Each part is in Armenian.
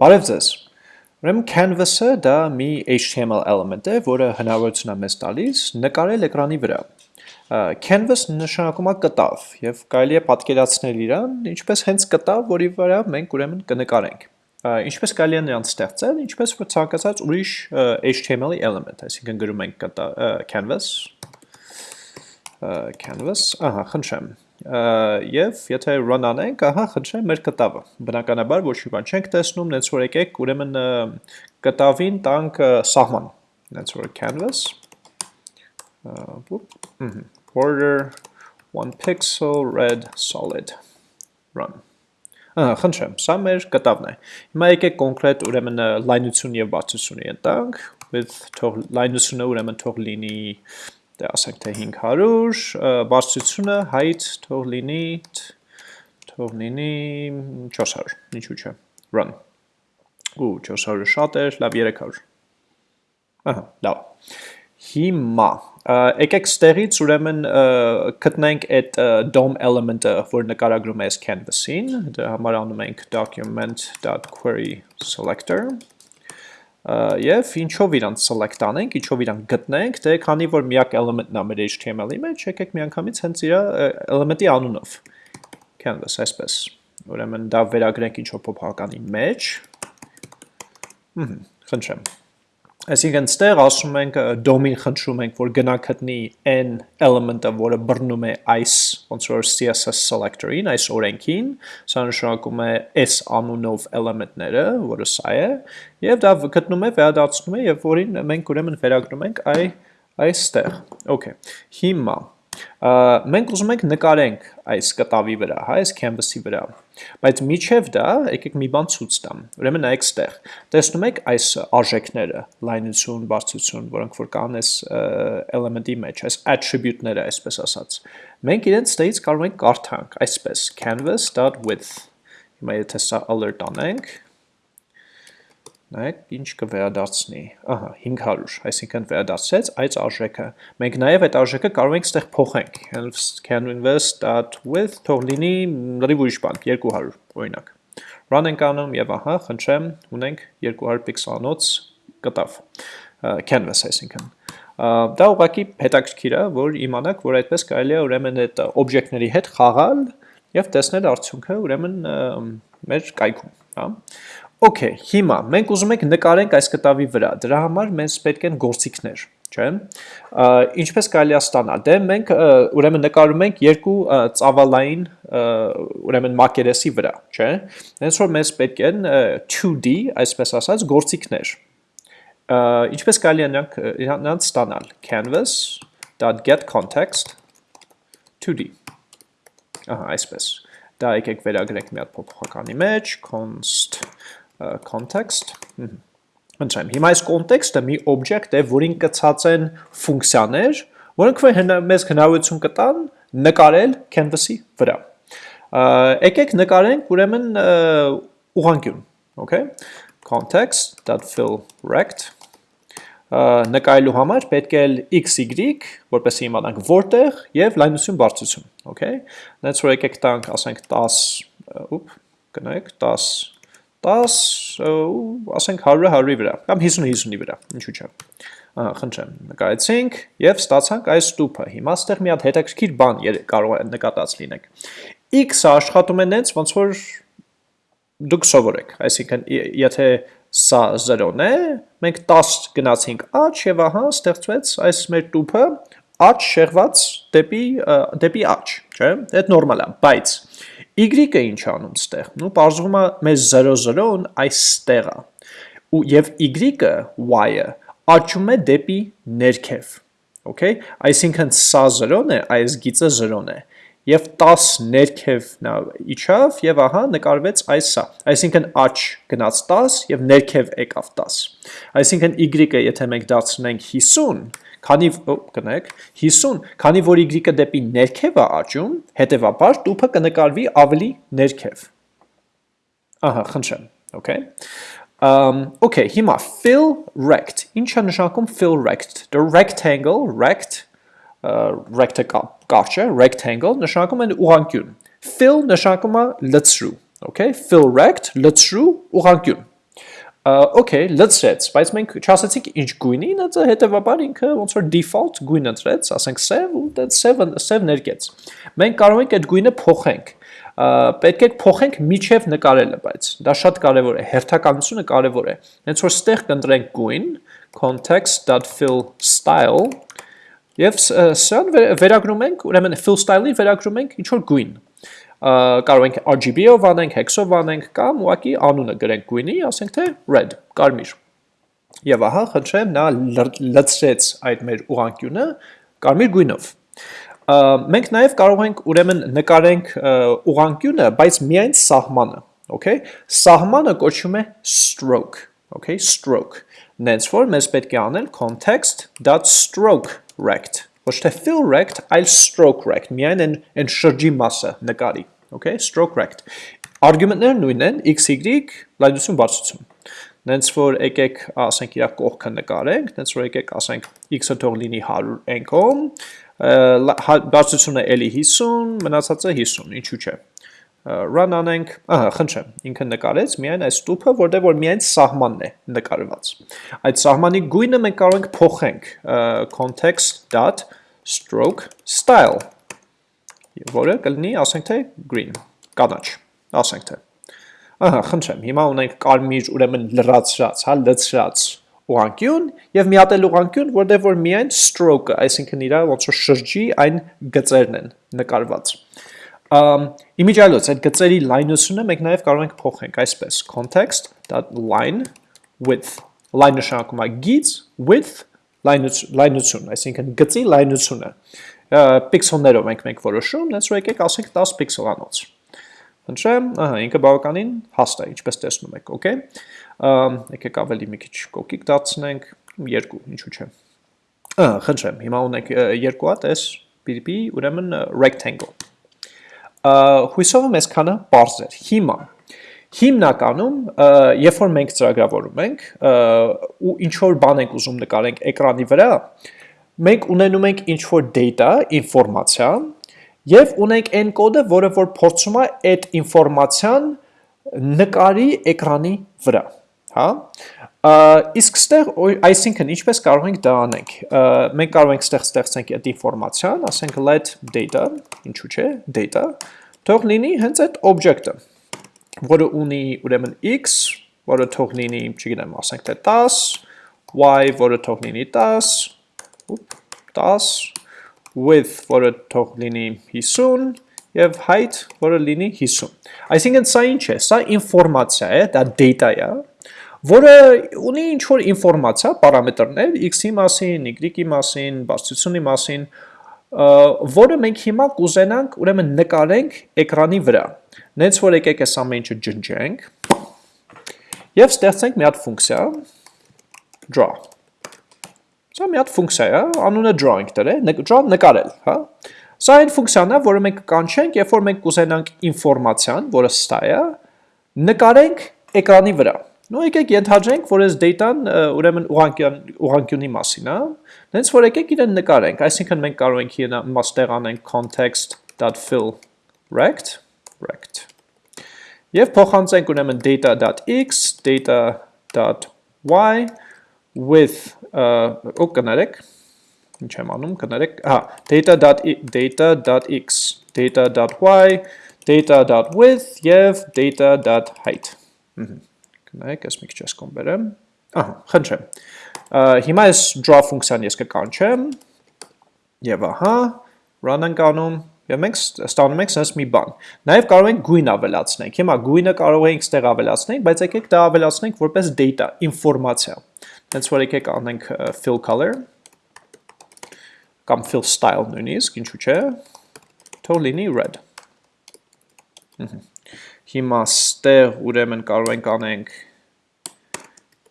Բարև ձեզ։ Ուրեմն canvas-ը դա մի HTML element է, որը հնարավորություն է մեզ տալիս նկարել էկրանի վրա։ Canvas նշանակում է կտավ եւ կարելի է պատկերացնել իրան, ինչպես հենց կտավ, որի վրա մենք ուրեմն կնկարենք։ Ինչպես կարելի է նրան ստեղծել, ինչպես որ ցանկացած ուրիշ HTML-ի element, այսինքն գրում ենք canvas canvas, ահա, խնդրեմ, եւ եթե run անենք, ահա խնդրեմ մեր կտավը։ Բնականաբար ոչ մի բան չենք տեսնում, նենց որ եկեք ուրեմն կտավին տանք սահման։ Նենց որ canvas border 1 pixel red solid run։ Ահա, խնդրեմ, սա մեր կտավն է։ Հիմա եկեք կոնկրետ ուրեմն լայնություն եւ բարձրությունը ընտանք, with թող լայնությունը ուրեմն թող լինի դե ասենք թե 500, բարձրությունը height թող լինի թող լինի 400, ինչու՞ չէ։ Run։ Ու 400-ը շատ էր, լավ 300։ Ահա, լավ։ Հիմա եկեք ստեղից ուրեմն գտնենք այդ DOM element-ը, որ նկարագրում է այս canvas-ին, դրա համար անում ենք document.query selector Եվ ինչով իրանց select անենք, ինչով իրանք գտնենք, դե քանի որ միակ element-ն է մեր HTML-ի մեջ, եկեք միանգամից հենց իր element-ի անունով. Canvas այսպես։ Ուրեմն դա վերագրենք ինչ-որ փոփոխականի մեջ։ խնդրեմ։ Այսինքն ստեղ ասում ենք DOM-ին խնդրում ենք, որ գնա գտնի n element-ը, որը բռնում է այս ոնց որ CSS selector-ին, այս օրենքին, սա նշանակում է s անունով element-ները, որը սա է, եւ դա գտնում է, վերադարձնում է եւ որին մենք ուրեմն վերագրում ենք այ այստեղ։ Okay։ Հիմա մենք ուզում ենք նկարենք այս կտավի վրա, հա, այս canvas-ի վրա։ Բայց միջև դա եկեք մի բան ցույց տամ։ Ուրեմն նայեք ստեղ։ Տեսնում եք այս արժեքները, լայնություն, բարձրություն, որոնք որ կան այս element-ի մեջ, այս attribute-ները, այսպես ասած։ Մենք իրենց ստեղից կարող ենք կարդանք այսպես canvas.width։ Հիմա եթե սա alert անենք, Նայեք, ինչ կվերադարձնի։ Ահա, 500, այսինքն վերադարձեց այդ արժեքը։ Մենք նաև այդ արժեքը կարող ենք ստեղ փոխենք։ canvas.width թող լինի լրիվ ուրիշ բան, 200, օրինակ։ Run ենք անում եւ ահա, խնդրեմ, ունենք 200 պիքսելանոց կտավ։ Canvas այսինքն։ Դա ուղղակի հետաքրքիր է, որ իմանաք, որ այդպես կարելի է ուրեմն այդ օբյեկտների հետ խաղալ եւ տեսնել արդյունքը ուրեմն մեր կայքում, հա։ Okay, հիմա մենք ուզում ենք նկարենք այս կտավի վրա։ Դրա համար մեզ պետք են գործիքներ, չէ՞։ Ինչպես կարելի է ստանալ։ Դե մենք ուրեմն նկարում ենք երկու ծավալային ուրեմն մակերեսի վրա, չէ՞։ Հենց որ մեզ պետք են 2D, այսպես ասած, գործիքներ։ Ինչպես կարելի է նրանց ստանալ։ canvas.getContext 2D։ Ահա, այսպես։ Դա եկեք վերագրենք մի հատ փոփոխականի մեջ, const context Ընտրեմ, հիմա այս կոնտեքստը մի օբյեկտ է, որին կցած են ֆունկցիաներ, որոնք մեզ հնարավորություն կտան նկարել canvas-ի վրա։ Եկեք նկարենք ուրեմն ուղանկյուն, okay? context.fill rect նկարելու համար պետք է xy, որպեսզի իմանանք որտեղ եւ լայնություն բարձրություն, okay? Նենց որ եկեք տանք, ասենք 10, ուպ, կնայեք 10 10, ասենք 100-ը 100-ի վրա, կամ 50-50-ի վրա, ինչու չէ։ խնդրեմ, նկարեցինք եւ ստացանք այս ստուփը։ Հիմա ստեղ մի հատ հետաքրքիր բան կարող է նկատած լինեք։ X-ը աշխատում է նենց, ոնց որ դուք սովորեք, այսինքն եթե սա 0-ն է, մենք 10 գնացինք աճ եւ ահա ստեղծվեց այս մեր տուփը աճ շեղված դեպի դեպի աճ, չէ՞։ Դա նորմալ է, բայց Y-ը ինչ անում ստեղ։ Նու բարձվում է մեզ 0-0-ն այստեղ է։ Ու եւ Y-ը, Y-ը աճում է դեպի ներքև։ Okay? Այսինքն սա 0-ն է, այս գիծը 0-ն է։ Եվ 10 ներքև նա իջավ եւ ահա նկարվեց այս սա։ Այսինքն աճ գնաց 10 եւ ներքև եկավ 10։ Այսինքն Y-ը եթե մենք դարձնենք 50, Քանի կնեք 50, քանի որ y-ը դեպի ներքև է աճում, հետևաբար տուփը կնկարվի ավելի ներքև։ Ահա, խնդրեմ, okay։ Um, okay, հիմա fill rect։ Ինչ է նշանակում fill rect։ The rectangle, rect, uh, է, rectangle նշանակում է ուղղանկյուն։ Fill նշանակում է լցրու, okay։ Fill rect, լցրու ուղղանկյուն։ Okay, լցրեց, բայց մենք չասացինք ինչ գույնի, նա հետեւաբար ինքը ոնց որ default գույն ընտրեց, ասենք սև ու դա սև սև ներկեց։ Մենք կարող ենք այդ գույնը փոխենք պետք է փոխենք միջև նկարելը, բայց դա շատ կարևոր է, հերթականությունը կարևոր է։ Հենց որ ստեղ կընտրենք գույն, context.fill style եւ սրան վերագրում ենք, ուրեմն fill style-ին վերագրում ենք ինչ որ գույն կարող ենք RGB-ով անենք, hex-ով անենք կամ ուղղակի անունը գրենք գույնի, ասենք թե red, կարմիր։ Եվ ահա, խնդրեմ, նա լցրեց այդ մեր ուղանկյունը կարմիր գույնով։ Մենք նաև կարող ենք ուրեմն նկարենք ուղանկյունը, բայց միայն սահմանը, okay? Սահմանը կոչվում է stroke, okay? Stroke։ Նենց որ մեզ պետք է անել context.stroke rect ոչ թե fill rect, այլ stroke rect, միայն են, են շրջի մասը նկարի, okay, stroke rect։ Արգումենտները նույնն են, x, y, լայնություն, բարձրություն։ Նենց որ եկեք, ասենք իրա կողքը նկարենք, նենց որ եկեք, ասենք x-ը թող լինի 100 ենքոմ, հա, բարձրությունը էլի 50, մնացածը 50, ինչու՞ չէ run anենք, ահա, խնդրեմ, ինքը նկարեց միայն այս տուփը, որտեղ որ միայն սահմանն է նկարված։ Այդ սահմանի գույնը մենք կարող ենք փոխենք context.stroke style, որը կլինի, ասենք թե green, կանաչ, ասենք թե։ Ահա, խնդրեմ, հիմա ունենք կարմիր, ուրեմն լրացրած, հա, լցրած ուղանկյուն եւ մի հատ էլ ուղանկյուն, որտեղ որ միայն stroke-ը, այսինքն իրա ոնց որ շրջի այն գծերն են նկարված։ Իմիջիալոց այդ գծերի լայնությունը մենք նաև կարող ենք փոխենք այսպես. Context.line width. Line նշանակում է գիծ width լայնություն, այսինքն գծի լայնությունը պիքսելներով ենք մենք որոշում, նենց որ եկեք ասենք 10 պիքսելանոց։ Խնդրեմ, ահա ինքը բավականին հաստ է, ինչպես տեսնում եք, okay։ Եկեք ավելի մի քիչ կոկիկ դարձնենք, 2, ինչու՞ չէ։ Ահա, խնդրեմ, հիմա ունենք երկու հատ էս PDP, ուրեմն rectangle հույսով եմ այսքանը པարզ էր։ Հիմա հիմնականում երբ որ մենք ծրագրավորում ենք ու ինչ որ բան ենք ուզում նկարենք էկրանի վրա, մենք ունենում ենք ինչ որ data, ինֆորմացիա եւ ունենք այն կոդը, որը որ փորձում է այդ ինֆորմացիան նկարի էկրանի վրա, հա? Իսկ ստեղ, այսինքն, ինչպես կարող ենք դա անենք։ Մենք կարող ենք ստեղ ստեղծենք այդ ինֆորմացիան, ասենք let data, ինչու՞ չէ, data, թող լինի հենց այդ object-ը, որը ունի ուրեմն x, որը թող լինի, չգիտեմ, ասենք թե 10, y, որը թող լինի 10, 10, width, որը թող լինի 50, եւ height, որը լինի 50։ Այսինքն սա ինչ է, սա ինֆորմացիա է, դա data է, որը ունի ինչ-որ ինվորմացիա, պարամետրներ, x-ի մասին, y-ի մասին, բարձրությունի մասին, որը մենք հիմա կուզենանք ուրեմն նկարենք էկրանի վրա։ Նենց որ եկեք այս ամեն ինչը ջնջենք եւ ստեղծենք մի հատ ֆունկցիա. Draw։ Սա մի հատ ֆունկցիա է, անունը drawing դրել, draw նկարել, հա։ Սա այն ֆունկցիան է, որը մենք կանչենք, երբ որ մենք կուզենանք ինֆորմացիան, որը ստա է, նկարենք էկրանի վրա։ Նո եկեք ենթադրենք, որ այս data-ն ուրեմն ուղանկյունի մասին է, նենց որ եկեք իրեն նկարենք, այսինքն մենք կարող ենք իրեն մաստեղ անենք context.fill rect, rect, և փոխանցենք ուրեմն data.x, data.y, with, ու կներեք, ինչ եմ անում, կներեք, հա, data.x, data.y, data.width և data.height։ Նայեք, ես մի քիչ ես կոմ բերեմ։ Ահա, խնդրեմ։ Հիմա այս draw ֆունկցիան ես կկանչեմ եւ ահա run ենք անում եւ մենք ստանում ենք sense մի բան։ Նաեւ կարող ենք գույն ավելացնենք։ Հիմա գույնը կարող ենք ստեղ ավելացնենք, բայց եկեք դա ավելացնենք որպես data, ինֆորմացիա։ Հենց որ եկեք անենք fill color կամ fill style նույնիսկ, ինչու՞ չէ։ Թող լինի red։ Ահա Հիմա ստեղ ուրեմն կարող ենք անենք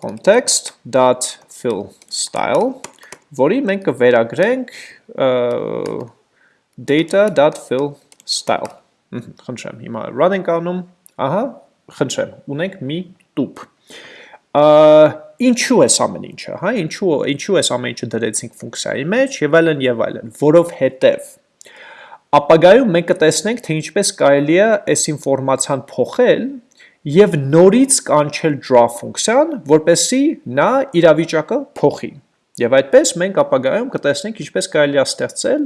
context.fill style, որի մենք կվերագրենք data.fill style։ Խնդրեմ, հիմա run ենք անում, ահա, խնդրեմ, ունենք մի տուփ։ Ինչու է ամեն ինչը, հա, ինչու ինչու է ամեն ինչը դրեցինք ֆունկցիայի մեջ եւ այլն եւ այլն, որովհետեւ ապագայում մենք կտեսնենք, թե ինչպես կարելի է այս ինֆորմացիան փոխել եւ նորից կանչել draw ֆունկցիան, որպեսի նա իրավիճակը փոխի։ Եվ այդպես մենք ապագայում կտեսնենք ինչպես կարելի է ստեղծել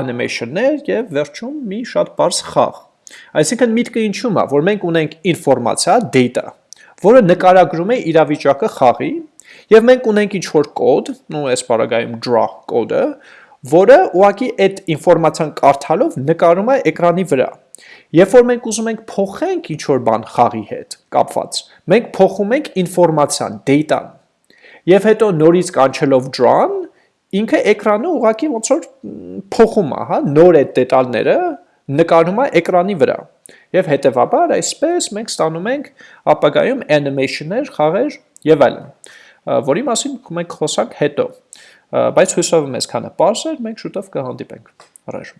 animation-ներ եւ վերջում մի շատ բարձ խաղ։ Այսինքն միտքը ինչու՞մ է, որ մենք ունենք ինֆորմացիա, data, որը նկարագրում է իրավիճակը խաղի, եւ մենք ունենք ինչ որ կոդ, նո այս բaragայում draw կոդը, որը ուղակի այդ ինֆորմացիան կարդալով նկարում է էկրանի վրա։ Երբ որ մենք ուզում ենք փոխենք ինչ որ բան խաղի հետ կապված, մենք փոխում ենք ինֆորմացիան, data-ն։ Եվ հետո նորից կանչելով draw-ն, ինքը էկրանը ուղակի ոնց որ փոխում է, հա, նոր այդ դետալները նկարում է էկրանի վրա։ Եվ հետևաբար այսպես մենք ստանում ենք ապագայում animation-ներ, խաղեր եւ այլն, որի մասին մենք խոսանք հետո։ Բայց հույսով եմ այսքանը པարզ էր, մենք շուտով կհանդիպենք։ Առաջ